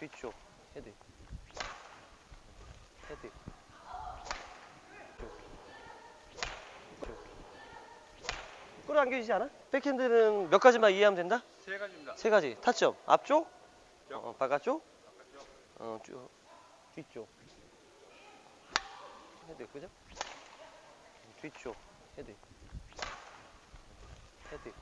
뒤쪽 헤드 헤드. 끌어당겨지지 않아? 백핸드는 몇 가지만 이해하면 된다? 세 가지입니다. 세 가지 타점 앞쪽 쪽. 어, 바깥쪽 바깥쪽. 어, 쭉, 뒤쪽 헤드 그죠? 뒤쪽 헤드 헤드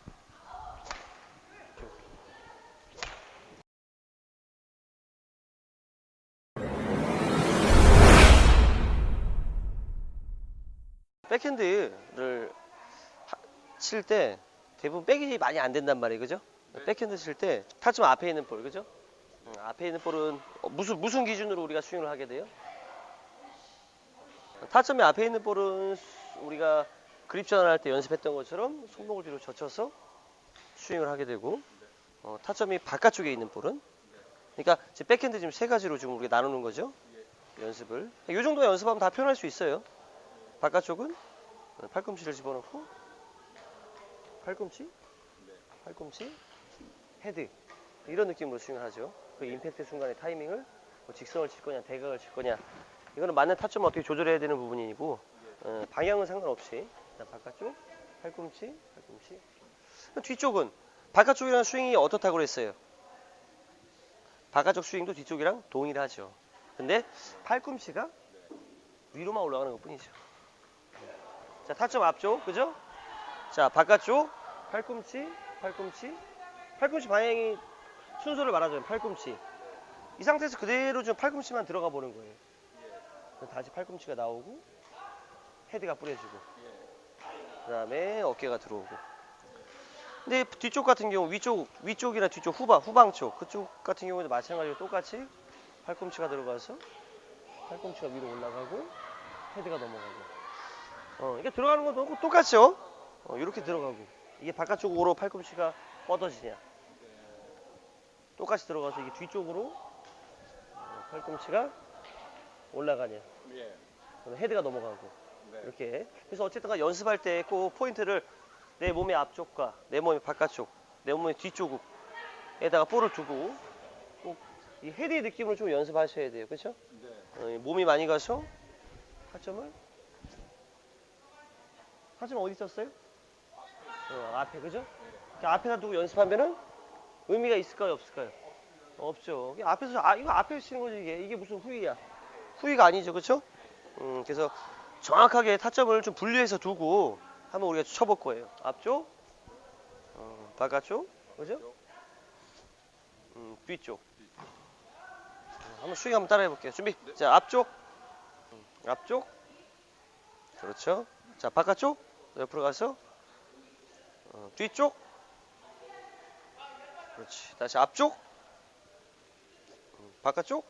백핸드를 칠 때 대부분 백이 많이 안 된단 말이에요 그죠? 네. 백핸드 칠 때 타점 앞에 있는 볼 그죠? 음, 앞에 있는 볼은 어, 무슨 무슨 기준으로 우리가 스윙을 하게 돼요? 타점이 앞에 있는 볼은 수- 우리가 그립 전환할 때 연습했던 것처럼 손목을 뒤로 젖혀서 스윙을 하게 되고 어, 타점이 바깥쪽에 있는 볼은 그러니까 이제 백핸드 지금 세 가지로 지금 우리가 나누는 거죠 연습을 이 정도 연습하면 다 표현할 수 있어요 바깥쪽은 어, 팔꿈치를 집어넣고 팔꿈치 팔꿈치 헤드 이런 느낌으로 스윙을 하죠. 그 임팩트 순간의 타이밍을 뭐 직선을 칠 거냐 대각을 칠 거냐 이거는 맞는 타점을 어떻게 조절해야 되는 부분이고 어, 방향은 상관없이 바깥쪽 팔꿈치 팔꿈치 뒤쪽은 바깥쪽이랑 스윙이 어떻다고 그랬어요? 바깥쪽 스윙도 뒤쪽이랑 동일하죠. 근데 팔꿈치가 위로만 올라가는 것 뿐이죠. 자 타점 앞쪽 그죠? 자 바깥쪽. 팔꿈치 팔꿈치. 팔꿈치 방향이 순서를 말하자면 팔꿈치. 이 상태에서 그대로 좀 팔꿈치만 들어가 보는 거예요. 다시 팔꿈치가 나오고 헤드가 뿌려지고. 그 다음에 어깨가 들어오고. 근데 뒤쪽 같은 경우 위쪽 위쪽이나 뒤쪽 후방 후방 쪽. 그쪽 같은 경우도 마찬가지로 똑같이 팔꿈치가 들어가서 팔꿈치가 위로 올라가고 헤드가 넘어가고 어 이게 들어가는 것도 똑같죠 어, 이렇게 들어가고 이게 바깥쪽으로 팔꿈치가 뻗어지냐 똑같이 들어가서 이게 뒤쪽으로 어, 팔꿈치가 올라가냐 예. 헤드가 넘어가고 네. 이렇게 그래서 어쨌든 간 연습할 때 꼭 포인트를 내 몸의 앞쪽과 내 몸의 바깥쪽 내 몸의 뒤쪽에다가 볼을 두고 꼭 이 헤드의 느낌으로 좀 연습하셔야 돼요 그렇죠? 네. 몸이 많이 가서 타점을 타점 어디 있었어요? 어, 앞에 그죠? 앞에다 두고 연습하면은 의미가 있을까요 없을까요? 없죠. 앞에서 아 이거 앞에서 치는 거지 이게 이게 무슨 후위야? 후위가 아니죠, 그렇죠? 음, 그래서 정확하게 타점을 좀 분리해서 두고 한번 우리가 쳐볼 거예요. 앞쪽, 어, 바깥쪽, 그죠? 음, 뒤쪽. 어, 한번 스윙 한번 따라해 볼게요. 준비. 자, 앞쪽, 음, 앞쪽, 그렇죠. 자, 바깥쪽, 옆으로 가서 어, 뒤쪽, 그렇지. 다시 앞쪽, 음, 바깥쪽,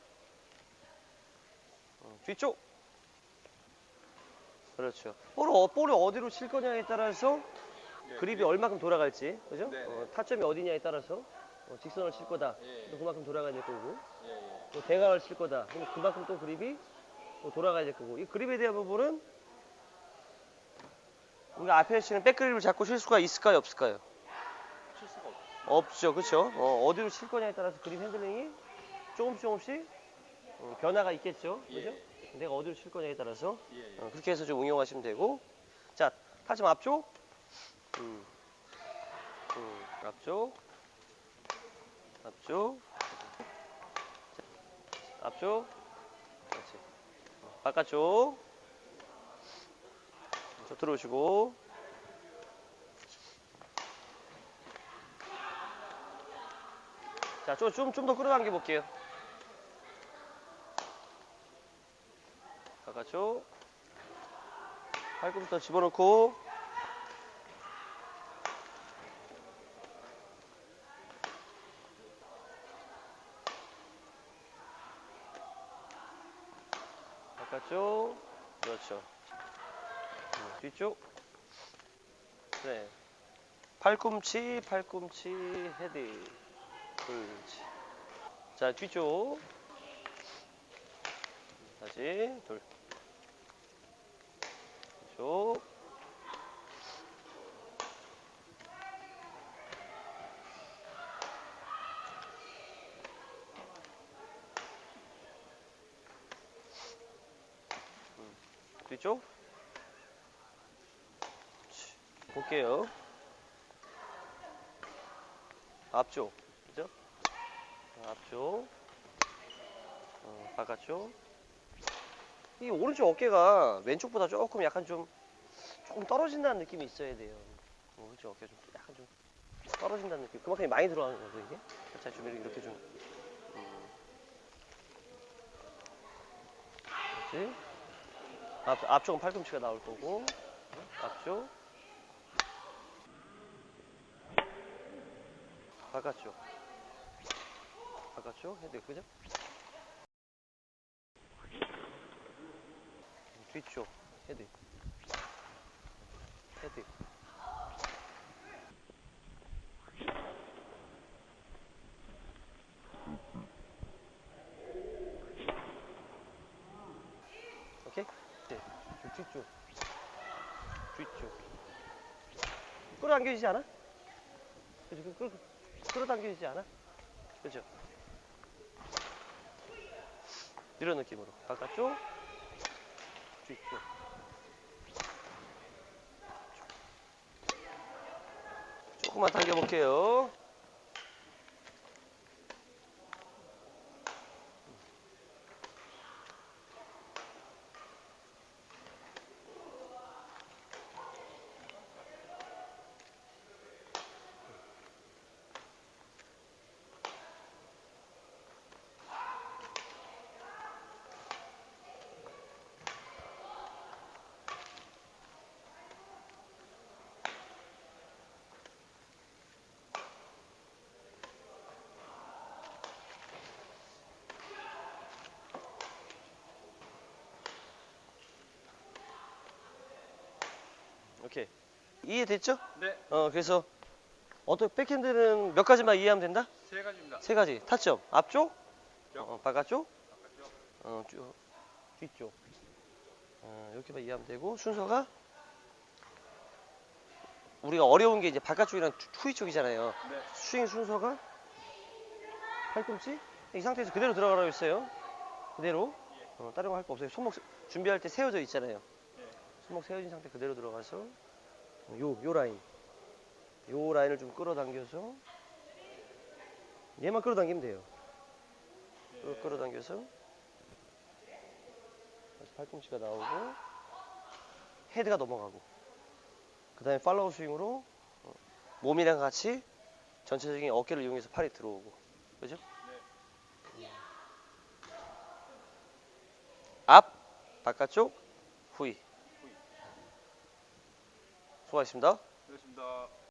어, 뒤쪽. 그렇죠. 볼을, 어- 볼을 어디로 칠 거냐에 따라서 네. 그립이 얼마큼 돌아갈지, 그죠? 네, 네. 어, 타점이 어디냐에 따라서 어, 직선을 칠 거다. 예. 또 그만큼 돌아가야 될 거고, 예. 예. 또 대각을 칠 거다. 그럼 그만큼 또 그립이 또 돌아가야 될 거고. 이 그립에 대한 부분은 우리가 앞에 치는 백그립을 잡고 칠 수가 있을까요, 없을까요? 칠 수가 없죠. 그렇죠? 어디로 칠 거냐에 따라서 그립 핸들링이 조금씩 조금씩 어, 변화가 있겠죠, 그죠? 예. 내가 어디로 칠 거냐에 따라서 예. 예. 어, 그렇게 해서 좀 응용하시면 되고, 자 타점 앞쪽, 음, 음, 앞쪽, 앞쪽, 자, 앞쪽, 그렇지. 어, 바깥쪽, 저 들어오시고. 자, 좀, 좀, 좀 더 끌어당겨 볼게요. 바깥쪽. 팔꿈치 더 집어넣고. 바깥쪽. 그렇죠. 뒤쪽. 네. 팔꿈치 팔꿈치 헤드. 돌지. 자 뒤쪽. 다시 돌 뒤쪽. 음, 뒤쪽. 볼게요. 앞쪽. 그죠? 앞쪽. 어, 바깥쪽. 이 오른쪽 어깨가 왼쪽보다 조금 약간 좀 조금 떨어진다는 느낌이 있어야 돼요. 어, 오른쪽 어깨 좀 약간 좀 떨어진다는 느낌. 그만큼 많이 들어가는 거죠 이게. 살짝 좀 이렇게 좀. 음. 그렇지. 앞 앞쪽은 팔꿈치가 나올 거고 앞쪽. 바깥쪽. 바깥쪽 헤드 그죠? 뒤쪽 헤드 헤드 오케이? 네. 저 뒤쪽 뒤쪽 끌어당겨지지 않아? 그죠? 그- 끌, 끌어당겨지지 않아? 그죠? 이런 느낌으로 바깥쪽 뒤쪽 조금만 당겨볼게요 오케이 이해됐죠? 네, 어 그래서 어떤 백핸드는 몇 가지만 이해하면 된다? 세 가지입니다. 세 가지. 타점. 앞쪽? 쪽. 어, 바깥쪽? 바깥쪽. 어, 쭉, 뒤쪽. 어, 이렇게만 이해하면 되고 순서가? 우리가 어려운 게 이제 바깥쪽이랑 투- 후위 쪽이잖아요. 네, 스윙 순서가? 팔꿈치? 이 상태에서 그대로 들어가라고 했어요. 그대로? 어, 다른 거 할 거 없어요. 손목 세- 준비할 때 세워져 있잖아요. 네. 손목 세워진 상태 그대로 들어가서. 어, 요, 요 라인 요 라인을 좀 끌어당겨서 얘만 끌어당기면 돼요 끌- 끌어당겨서 다시 팔꿈치가 나오고 헤드가 넘어가고 그 다음에 팔로우 스윙으로 어, 몸이랑 같이 전체적인 어깨를 이용해서 팔이 들어오고 그죠? 음. 앞 바깥쪽 후위 수고하셨습니다 그렇습니다.